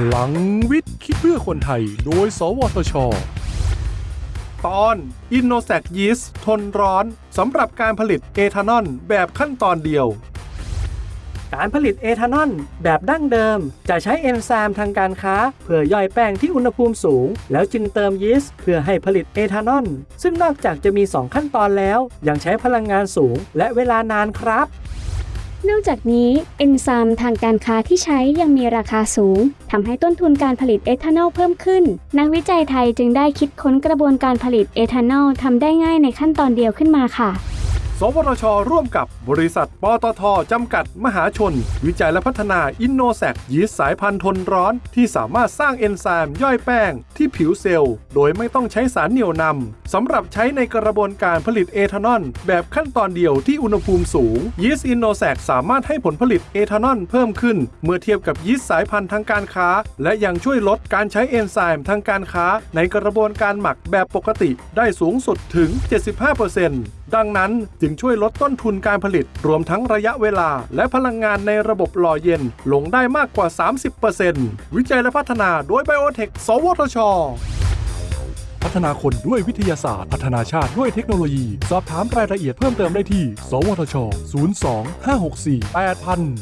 พลังวิทย์ คิดเพื่อคนไทย โดย สวทช ตอน i n n o s a c Yeast ทนร้อนสำหรับการผลิตเอทานอลแบบขั้นตอนเดียว การผลิตเอทานอลแบบดั้งเดิม จะใช้เอนไซม์ทางการค้า เพื่อย่อยแป้งที่อุณหภูมิสูง แล้วจึงเติมยีสต์เพื่อให้ผลิตเอทานอลซึ่งนอกจากจะมี 2 ขั้นตอนแล้ว ยังใช้พลังงานสูงและเวลานานครับ นอกจากนี้เอนไซม์ทางการค้าที่ใช้ยังมีราคาสูงทำให้ต้นทุนการผลิตเอทานอลเพิ่มขึ้น นักวิจัยไทยจึงได้คิดค้นกระบวนการผลิตเอทานอลทำได้ง่ายในขั้นตอนเดียวขึ้นมาค่ะ สวทช ร่วมกับบริษัทปตทจำกัดมหาชน วิจัยและพัฒนาอินโนแซกยีสต์สายพันธุ์ทนร้อน ที่สามารถสร้างเอนไซม์ย่อยแป้ง ที่ผิวเซลล์ โดยไม่ต้องใช้สารเหนี่ยวนำสำหรับใช้ในกระบวนการผลิตเอทานอล แบบขั้นตอนเดียวที่อุณหภูมิสูงยีสต์อินโนแซกสามารถให้ผลผลิตเอทานอลเพิ่มขึ้น เมื่อเทียบกับยีสต์สายพันธุ์ทางการค้า และยังช่วยลดการใช้เอนไซม์ทางการค้า ในกระบวนการหมักแบบปกติได้สูงสุดถึง 75% ดังนั้นจึงช่วยลดต้นทุนการผลิตรวมทั้งระยะเวลา และพลังงานในระบบหล่อเย็นลงได้มากกว่า 30%วิจัยและพัฒนาโดยไบโอเทค สวทช พัฒนาคนด้วยวิทยาศาสตร์ พัฒนาชาติด้วยเทคโนโลยี สอบถามรายละเอียดเพิ่มเติมได้ที่ สวทช 02 564 8000